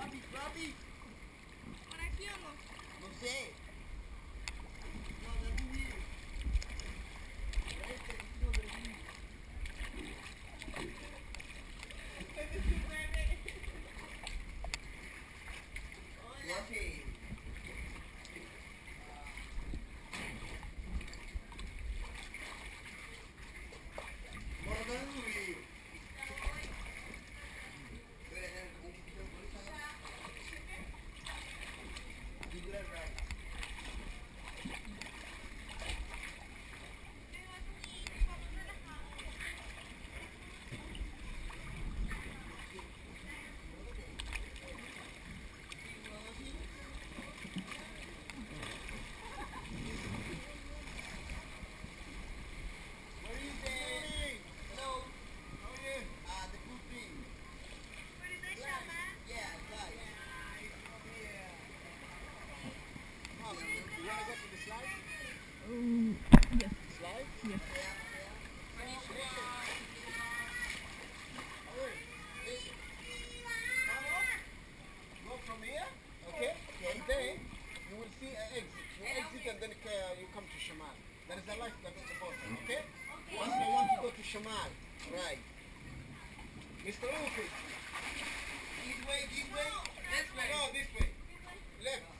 Papi, papi. ¿Para qué o no? No sé. No, no, then you come to Shamal. There is a life that is important, okay? okay? Once you want to go to Shamal, right. Mr. Ufi, this way, this way. This way. No, this way. Left.